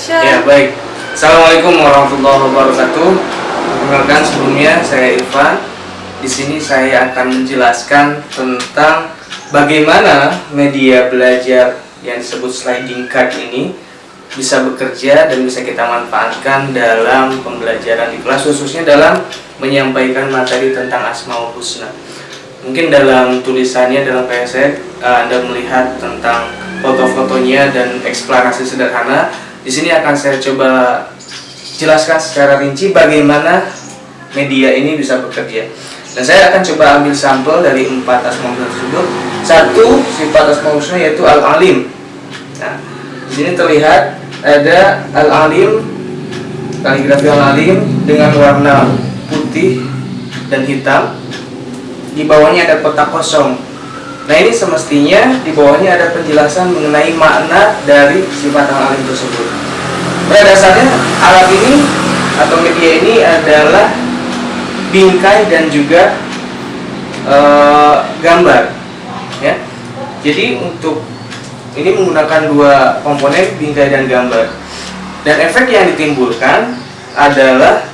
Action. Ya baik. Assalamualaikum warahmatullahi wabarakatuh. Perkenalkan sebelumnya saya Irfan. Di sini saya akan menjelaskan tentang bagaimana media belajar yang disebut sliding card ini bisa bekerja dan bisa kita manfaatkan dalam pembelajaran di kelas khususnya dalam menyampaikan materi tentang Asmaul Husna. Mungkin dalam tulisannya dalam PSE Anda melihat tentang foto-fotonya dan eksplanasi sederhana. Di sini akan saya coba jelaskan secara rinci bagaimana media ini bisa bekerja. Dan saya akan coba ambil sampel dari empat asmaul husna tersebut. Satu sifat asmaul husna yaitu al-alim. Nah, di sini terlihat ada al-alim kaligrafi al-alim dengan warna putih dan hitam. Di bawahnya ada kotak kosong. Nah, ini semestinya di bawahnya ada penjelasan mengenai makna dari sifat al-alim tersebut. Pada dasarnya alat ini atau media ini adalah bingkai dan juga e, gambar ya jadi untuk ini menggunakan dua komponen bingkai dan gambar dan efek yang ditimbulkan adalah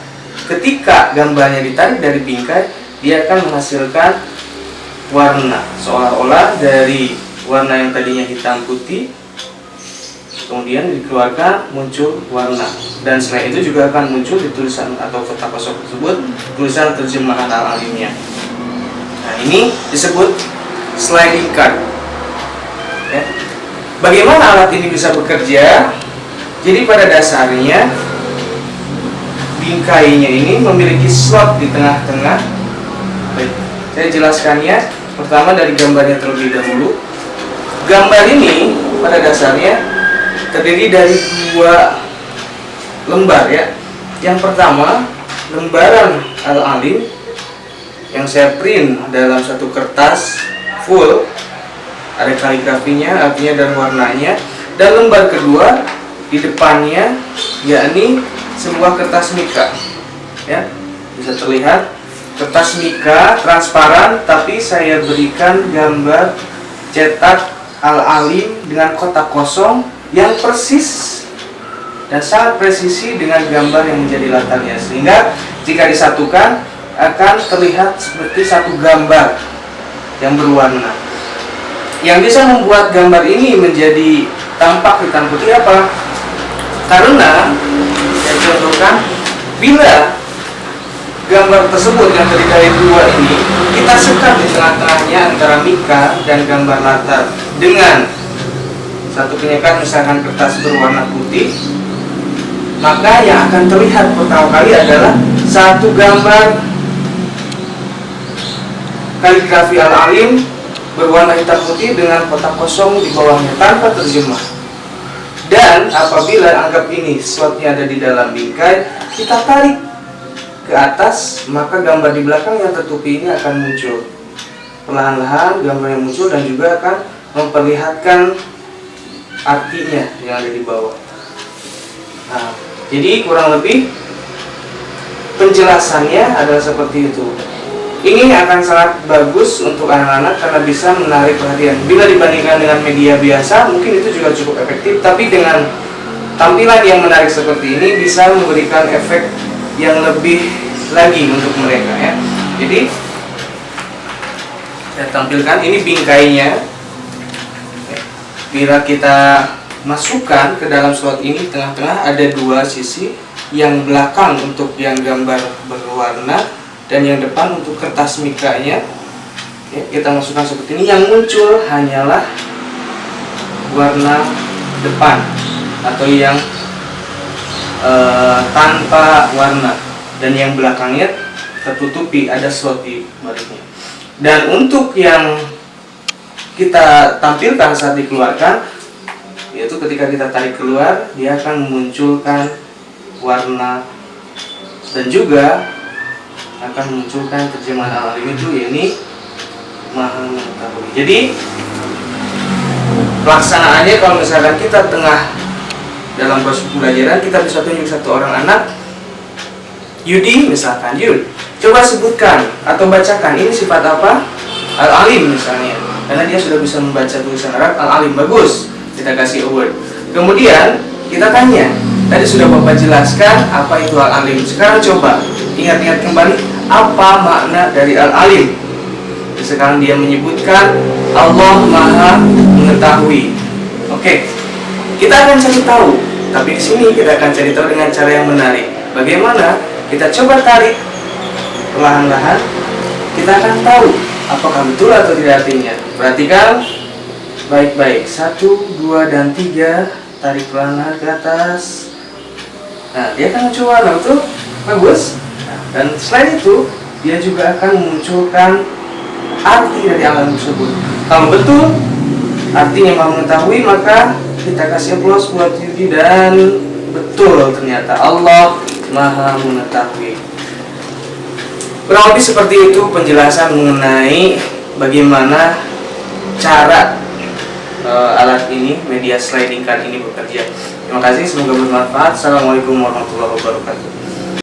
ketika gambarnya ditarik dari bingkai dia akan menghasilkan warna. Seolah-olah dari warna yang tadinya hitam putih kemudian dikeluarkan muncul warna. Dan selain itu juga akan muncul di tulisan atau kotak kosong tersebut tulisan terjemahan al-alimnya nah ini disebut sliding card. Ya. bagaimana alat ini bisa bekerja? Jadi pada dasarnya bingkainya ini memiliki slot di tengah-tengah saya jelaskannya pertama dari gambarnya terlebih dahulu gambar ini pada dasarnya terdiri dari dua lembar ya. Yang pertama, lembaran al-alim yang saya print dalam satu kertas full ada kaligrafinya, artinya dan warnanya. Dan lembar kedua di depannya yakni sebuah kertas mika. Ya, bisa terlihat kertas mika transparan tapi saya berikan gambar cetak al-alim dengan kotak kosong yang persis dan sangat presisi dengan gambar yang menjadi latarnya sehingga jika disatukan akan terlihat seperti satu gambar yang berwarna yang bisa membuat gambar ini menjadi tampak hitam putih apa? karena saya contohkan bila gambar tersebut yang terdiri dari dua ini kita sekat di tengah-tengahnya antara mika dan gambar latar dengan satu penyekat misalkan kertas berwarna putih maka yang akan terlihat pertama kali adalah satu gambar kaligrafi al-alim berwarna hitam putih dengan kotak kosong di bawahnya tanpa terjemah. Dan apabila anggap ini slotnya ada di dalam bingkai kita tarik ke atas maka gambar di belakang yang tertutupi ini akan muncul perlahan-lahan gambar yang muncul dan juga akan memperlihatkan artinya yang ada di bawah. Nah, jadi kurang lebih penjelasannya adalah seperti itu. Ini akan sangat bagus untuk anak-anak karena bisa menarik perhatian. Bila dibandingkan dengan media biasa, mungkin itu juga cukup efektif, tapi dengan tampilan yang menarik seperti ini bisa memberikan efek yang lebih lagi untuk mereka ya. Jadi saya tampilkan ini bingkainya. Bila kita masukkan ke dalam slot ini tengah-tengah ada dua sisi yang belakang untuk yang gambar berwarna dan yang depan untuk kertas mikanya ya, kita masukkan seperti ini. Yang muncul hanyalah warna depan atau yang e, tanpa warna. Dan yang belakangnya tertutupi ada slot di baliknya. Dan untuk yang kita tampilkan saat dikeluarkan yaitu ketika kita tarik keluar dia akan memunculkan warna. Dan juga akan memunculkan terjemahan alim itu yakni maha mengetahui. Jadi pelaksanaannya kalau misalkan kita tengah dalam proses pembelajaran kita bisa tunjuk satu orang anak Yudi misalkan Yud coba sebutkan atau bacakan ini sifat apa al-alim misalnya karena dia sudah bisa membaca tulisan Arab al-alim bagus kita kasih award kemudian kita tanya Tadi sudah Bapak jelaskan apa itu al-alim. Sekarang coba ingat-ingat kembali apa makna dari al-alim. Sekarang dia menyebutkan Allah Maha mengetahui. Oke, kita akan cari tahu. Tapi di sini kita akan cari tahu dengan cara yang menarik. Bagaimana? Kita coba tarik perlahan-lahan. Kita akan tahu apakah betul atau tidak artinya. Perhatikan baik-baik. Satu, dua, dan tiga. Tarik perlahan ke atas. Nah, dia akan muncul warna itu bagus. Nah, dan selain itu, dia juga akan memunculkan arti dari alam tersebut. Kalau betul artinya mau mengetahui, maka kita kasih aplaus buat Yudi dan betul ternyata Allah Maha mengetahui. Kurang lebih seperti itu penjelasan mengenai bagaimana cara uh, alat ini, media sliding card ini bekerja. Terima kasih, semoga bermanfaat. Assalamualaikum warahmatullahi wabarakatuh.